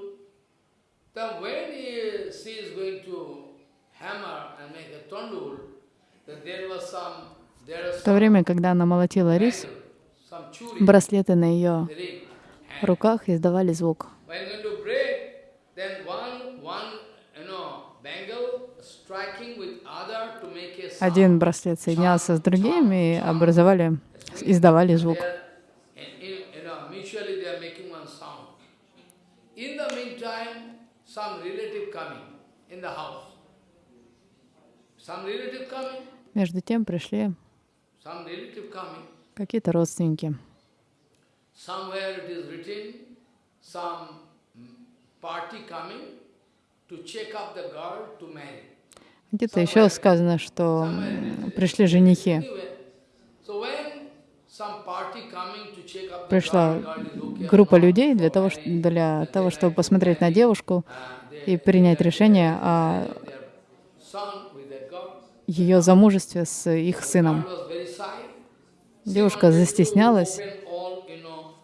Then when he, she is going to hammer and make a tandoor, then there was some, В то время, когда она молотила рис, браслеты на ее руках издавали звук. Один браслет соединялся с другим и образовали, издавали звук. They are, in- in- you know, mutually they are making one sound. In the meantime, some relative coming in the house. Some relative coming, Между тем пришли какие-то родственники. Mm. Где-то еще сказано, что пришли женихи. Пришла группа людей для того, для того, чтобы посмотреть на девушку и принять решение о ее замужестве с их сыном. Девушка застеснялась, Open all,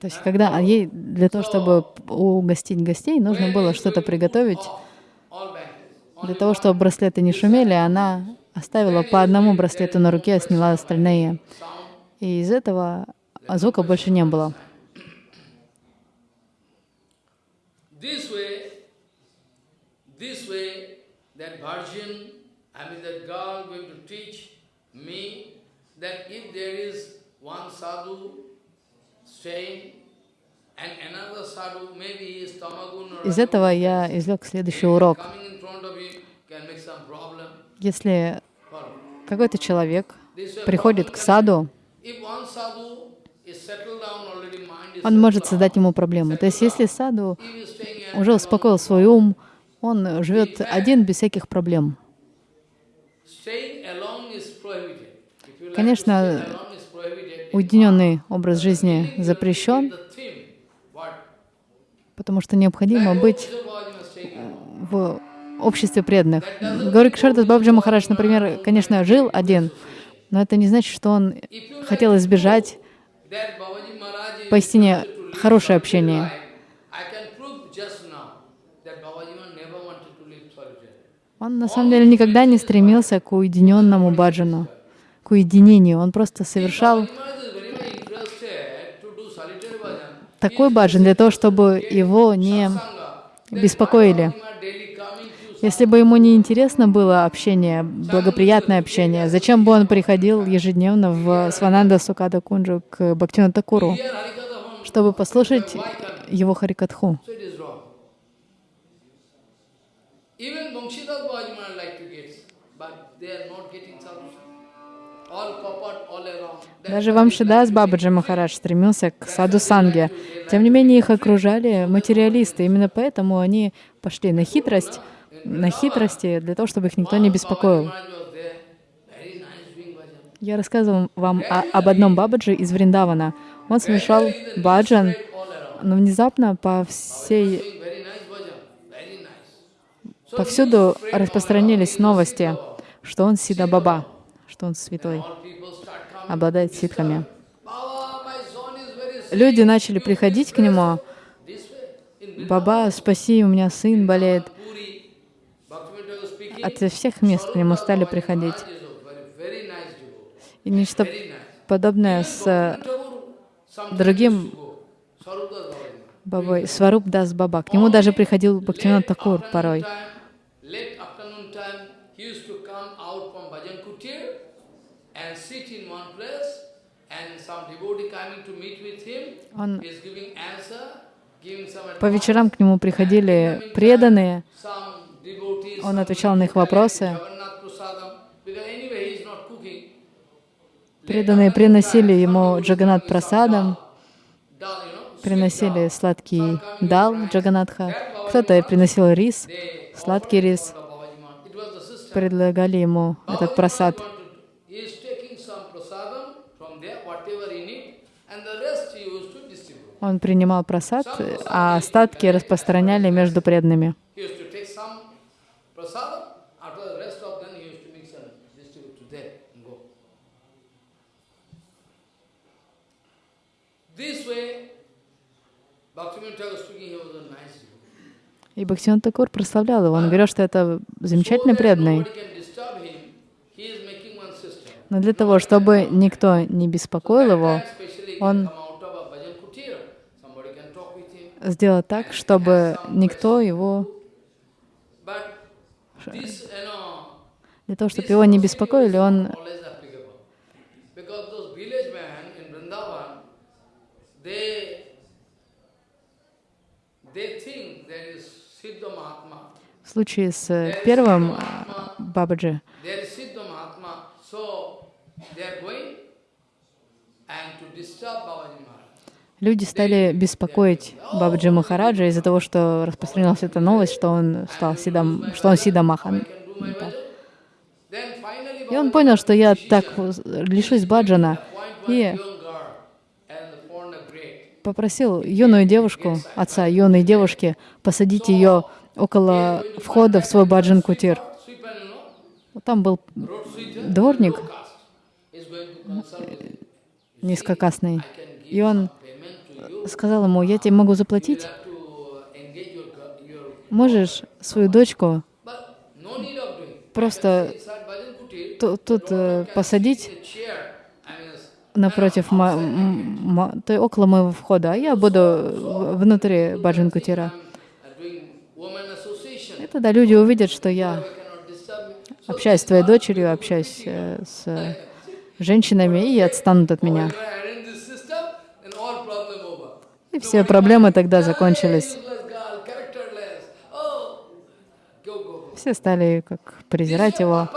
То есть, когда ей для того, чтобы угостить гостей, нужно было что-то приготовить. Для того, чтобы браслеты не шумели, она оставила по одному браслету на руке, а сняла остальные. И из этого звука больше не было. That if there is one sadhu Из этого я извлек следующий урок. Если какой-то человек приходит к саду, он может создать ему проблему. То есть если саду уже успокоил свой ум, он живет один без всяких проблем. Конечно, to stay alone is prohibited. Уединенный образ жизни запрещен, потому что необходимо быть alone. в обществе преданных. Гори Кшардас Бабджи Махарадж, например, конечно, жил один, но это не значит, что он хотел избежать поистине хорошее общение. Он на самом деле никогда не стремился к уединенному баджану, к уединению. Он просто совершал Babaji Maharaj is very much interested to do solitary bhajan. Такой баджан для того, чтобы его не беспокоили. Если бы ему не интересно было общение, благоприятное общение, зачем бы он приходил ежедневно в Свананда Сукада Кунджу к Бхактина Такуру, чтобы послушать его Харикатху? All. That's Даже Вамшидас Бабаджи Махарадж стремился к саду Санге. Тем не менее, их окружали материалисты. Именно поэтому они пошли на хитрость, на хитрости, для того, чтобы их никто не беспокоил. Я рассказывал вам о- об одном Бабаджи из Вриндавана. Он совершал баджан, но внезапно по всей Повсюду распространились новости, что он Сида Баба, что он святой, обладает ситхами. Люди начали приходить к нему. Баба, спаси, у меня сын болеет. От всех мест к нему стали приходить. И нечто подобное с Sometimes другим. Бабой, Сваруб Дас Баба. К нему даже приходил Бхактивинод Такур порой. Time, late afternoon time, he used to come out from Bhajan Kutir and sit in one place and some devotee coming to meet with him Он по вечерам к нему приходили преданные, Он отвечал на их вопросы. Преданные приносили ему Джаганат know, приносили сладкий дал Джаганатха, кто-то приносил рис, сладкий рис, предлагали ему этот прасад. Bhaktivinoda Thakur speaking, he was a nice devotee. И Бхактивinoda Такур прославлял его. Он говорил, что это замечательный преданный. Но для того, чтобы никто не беспокоил его, он can come out of a bhajan kutir, somebody can сделал так, чтобы никто его, для того, чтобы его не беспокоили, он в случае с первым э, Бабаджи, There is Siddha Mahatma. So they are going and to disturb Babaji Maharaj. Люди стали беспокоить Бабаджи Махараджа из-за того, что распространилась эта новость, что он стал Сидам, что он Сида Махан. Can do my bhajan. Then finally И он понял, что я так лишусь баджана, и попросил юную девушку, отца юной девушки, посадить ее около входа в свой баджан кутир. Sweeper, you know, Там был дворник низкокасный. И он сказал ему, я тебе могу заплатить, можешь свою дочку просто тут э, посадить напротив, есть около моего входа, а я буду внутри баджан кутира. И тогда люди увидят, что я общаюсь с твоей дочерью, общаюсь э, с женщинами и отстанут от меня. when I arrange this system, then all problem over. И все проблемы тогда закончились. Все стали как презирать его.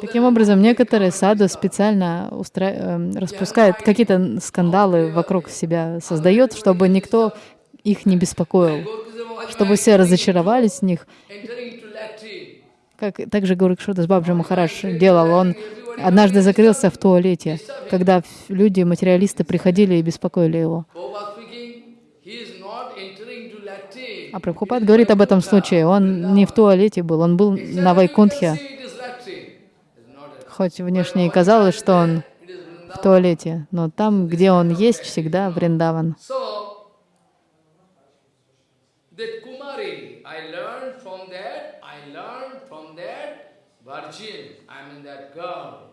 Таким образом, некоторые саду специально устра... эм, распускают какие-то скандалы вокруг себя, создают, чтобы никто их не беспокоил, чтобы все разочаровались в них. Как также Гуракшода с Бабджи Махарадж делал. Он однажды закрылся в туалете, когда люди, материалисты, приходили и беспокоили его. А Прабхупад говорит об этом случае. Он не в туалете был, он был на Вайкунтхе. Хоть внешне и казалось, что он в туалете, но там, где он есть, всегда Вриндаван. So, that Kumari, I learned from that, I learned from that virgin, I mean that girl,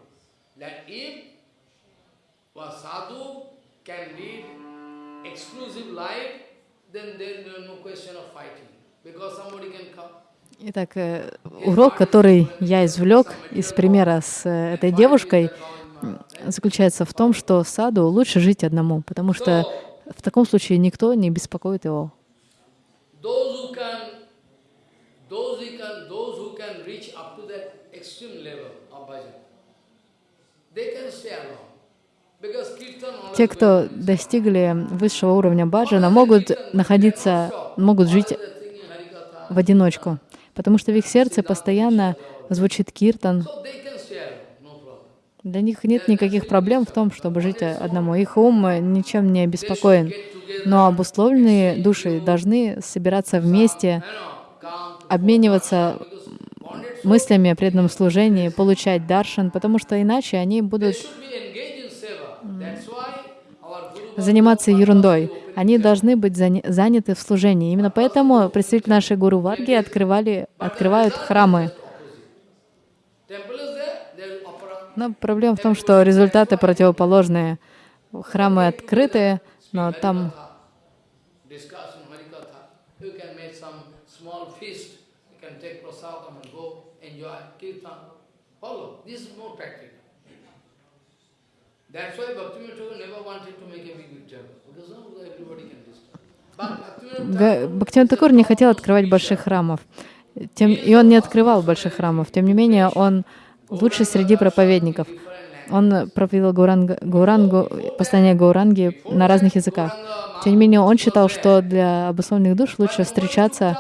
that if a sadhu can lead exclusive life, then there is no question of fighting, because somebody can come. Итак, э, урок, который я извлек из примера с э, этой девушкой, заключается в том, что саду лучше жить одному, потому что в таком случае никто не беспокоит его. Those who can, those who can reach up to that extreme level of bhajan, they can stay alone. Because kirtan always Те, кто достигли высшего уровня баджана, могут находиться, могут жить в одиночку, потому что в их сердце постоянно звучит киртан. Для них нет никаких проблем в том, чтобы жить одному. Их ум ничем не обеспокоен. Но обусловленные души должны собираться вместе, обмениваться мыслями о преданном служении, получать даршан, потому что иначе они будут заниматься ерундой. Они должны быть заня- заняты в служении. Именно поэтому представители нашей Гуру Варги открывали, открывают храмы. Но проблема в том, что результаты противоположные. Храмы открытые, но там discussion, Harikatha. You can make some small feast, you can take prasadam and go enjoy kirtan. Follow. This is more practical. That's why Bhaktivinoda Thakur never wanted to make a big big temple, because now everybody can disturb. Га- Бхактивinoda Такур не хотел открывать больших храмов, тем, и он не открывал больших храмов. Тем не менее, он лучший среди проповедников. Он проповедовал Гауранга, Гаурангу, послание Гауранги на разных языках. Тем не менее, он считал, что для обусловленных душ лучше встречаться,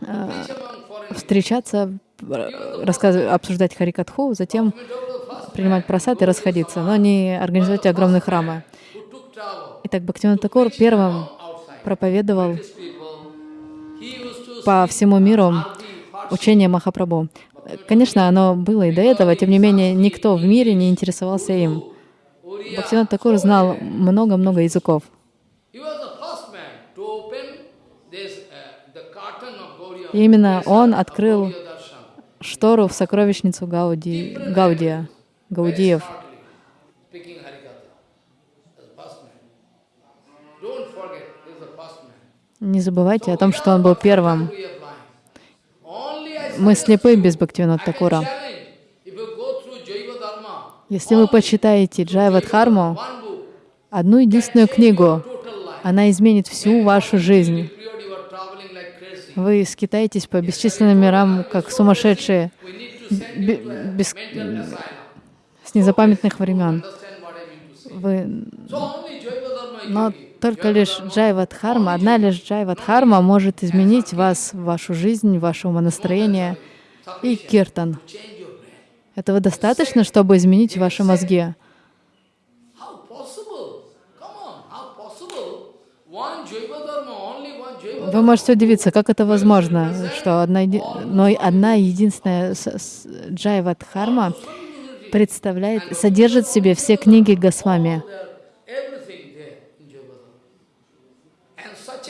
э, встречаться, э, рассказывать, обсуждать Харикатху, затем принимать просад и расходиться, но не организовать огромные храмы. Итак, Бхактивinoda Такур первым проповедовал по всему миру учение Махапрабху. Конечно, оно было и до этого, тем не менее, никто в мире не интересовался им. Бхактивinoda Такур знал много-много языков. И именно он открыл штору в сокровищницу Гауди, Гаудия, Гаудиев. Не забывайте о том, что он был первым. Мы слепы без Бхактивинода Такура. Если вы почитаете Джайвадхарму, одну единственную книгу, она изменит всю вашу жизнь. Вы скитаетесь по бесчисленным мирам, как сумасшедшие, без, с незапамятных времен. Вы... Но только лишь Джайвадхарма, одна лишь Джайвадхарма может изменить вас, вашу жизнь, ваше умонастроение и киртан. Этого достаточно, чтобы изменить ваши мозги. Вы можете удивиться, как это возможно, что одна, но одна единственная джайвадхарма представляет, содержит в себе все книги Госвами.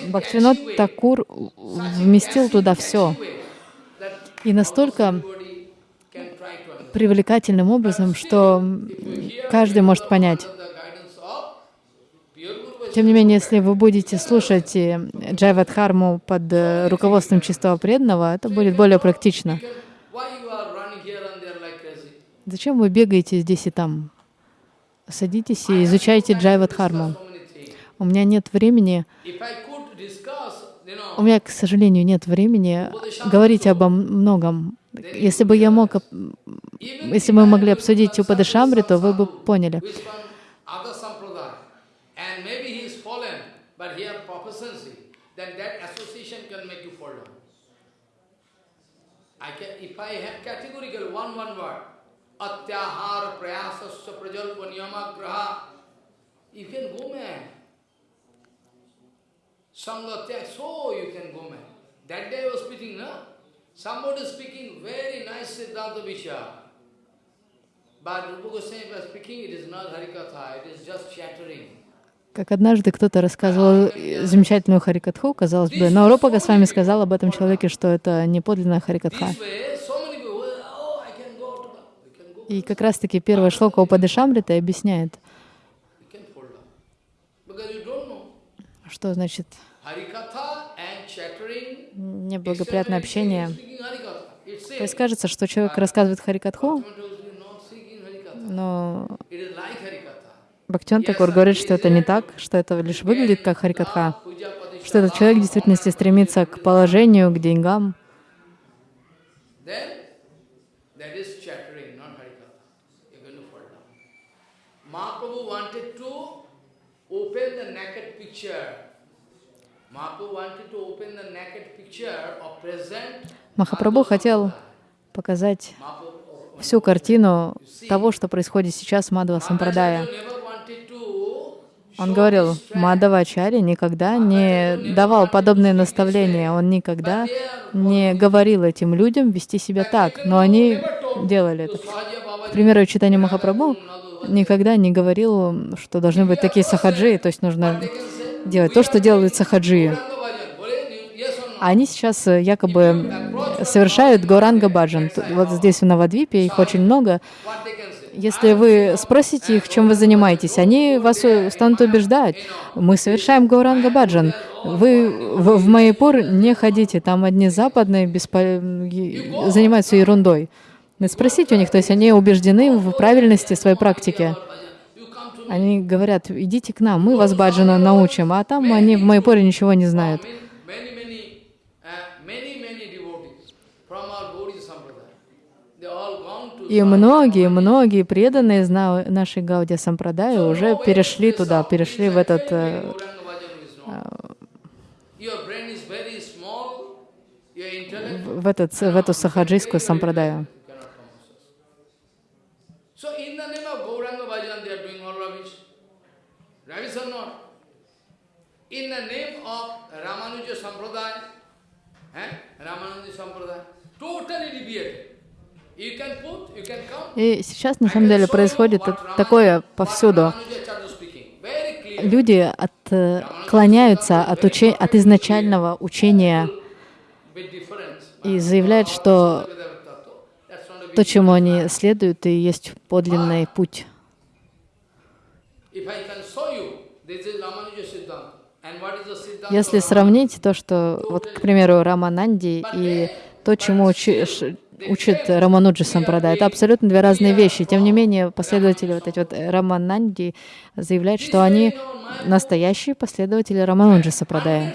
Бхактивинод Такур вместил туда все. И настолько привлекательным образом, что каждый может понять. Тем не менее, если вы будете слушать Джайвадхарму под э, руководством чистого преданного, это будет более практично. Зачем вы бегаете здесь и там? Садитесь и изучайте Джайвадхарму. У меня нет времени, у меня, к сожалению, нет времени говорить обо многом. Если бы я мог, если бы мы могли обсудить Упадышамри, то вы бы поняли. If I have categorical one one word, atyahar prayasasya prajalpa niyamagraha, you can go mad. Sangatya, so you can go mad. That day I was speaking, no? Somebody speaking very nice Siddhanta Vishya. But Rupa Goswami was speaking, it is not Harikatha, it is just chattering. Как однажды кто-то рассказывал замечательную Харикатху, казалось бы, но Рупа Госвами сказал об этом человеке, что это не подлинная Харикатха. И как раз-таки первая шлока Упадышамрита объясняет, что значит? Неблагоприятное общение. То есть кажется, что человек рассказывает Харикатху, но Бхактиван Такур говорит, что это не так, что это лишь выглядит как Харикатха, что этот человек в действительности стремится к положению, к деньгам. Махапрабху хотел показать всю картину того, что происходит сейчас в Мадхава Сампрадая. Он говорил, Мадхава Ачарья никогда не давал подобные наставления, он никогда не говорил этим людям вести себя так, но они делали это. К примеру, читание Махапрабху никогда не говорил, что должны быть такие сахаджи, то есть нужно делать то, что делают сахаджи. Они сейчас э, якобы совершают Гауранга Баджан. Вот здесь в Навадвипе их очень много. Если вы спросите их, чем вы занимаетесь, они вас э, станут убеждать. Мы совершаем Гауранга Баджан. Вы в, в Майяпур не ходите, там одни западные беспо... занимаются ерундой. Спросите у них, то есть они убеждены в правильности своей практики. Они говорят, идите к нам, мы вас баджану научим, а там они в Майпуре ничего не знают. И многие, многие преданные из на- нашей Гаудия Сампрадая уже перешли туда, перешли в этот э, intellect в, этот, в эту сахаджийскую сампрадаю. cannot come access. So in the name of Gauranga Bhajan, they are doing all rubbish. Rubbish or not? In the name of Ramanuja Sampradaya, eh? Ramanuja Sampradaya, totally deviated. И сейчас на самом деле происходит такое повсюду. Люди отклоняются от, уче- от изначального учения и заявляют, что то, чему они следуют, и есть подлинный путь. Если сравнить то, что, вот, к примеру, Рамананди и то, чему учит Рамануджи Сампрадай, это абсолютно две разные вещи. Тем не менее, последователи вот эти вот Рамананди заявляют, что они настоящие последователи Рамануджи Сампрадая.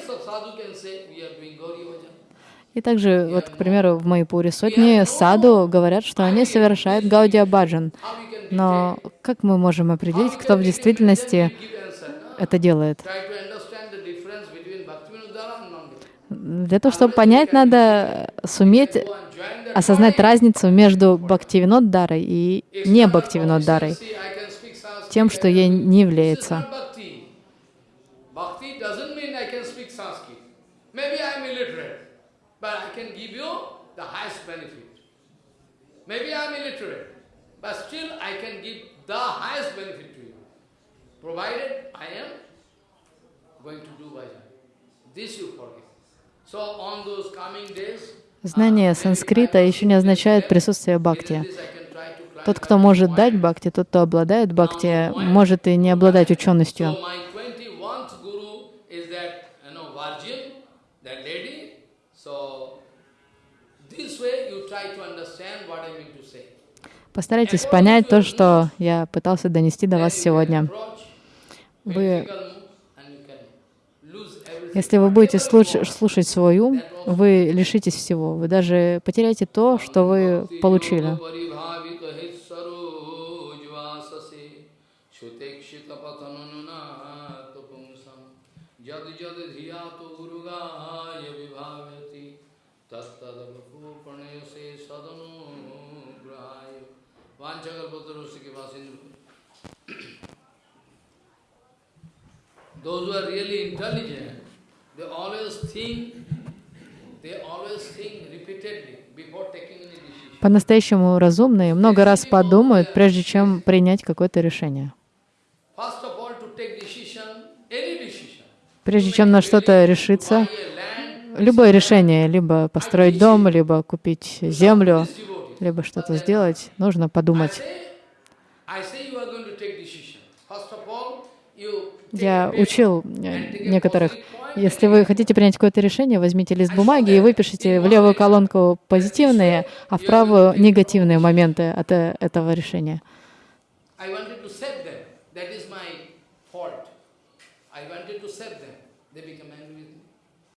И также, вот, к примеру, в Майпуре сотни саду говорят, что они совершают Гаудия Баджан. Но как мы можем определить, кто в действительности это делает? Для того, чтобы понять, надо суметь осознать разницу между Бхактивиноддарой и не Бхактивиноддарой, тем, что ей не является. Provided I am going to do bhajan. This you forget. Знание санскрита еще не означает присутствие бхакти. Тот, кто может дать бхакти, тот, кто обладает бхакти, может и не обладать ученостью. So my 21st guru is that, you know, virgin, that lady. So this way you try to understand what I mean to say. Постарайтесь понять то, что я пытался донести до вас сегодня. Вы, and you can lose everything. Если вы будете слушать, слушать свой ум, вы лишитесь всего. Вы даже потеряете то, что вы получили. Those who are really intelligent, по-настоящему разумные много раз подумают, прежде чем принять какое-то решение. Прежде чем на что-то решиться, любое решение, либо построить дом, либо купить землю, либо что-то сделать, нужно подумать. Я учил некоторых, если вы хотите принять какое-то решение, возьмите лист бумаги и выпишите в левую колонку позитивные, а в правую негативные моменты от э, этого решения.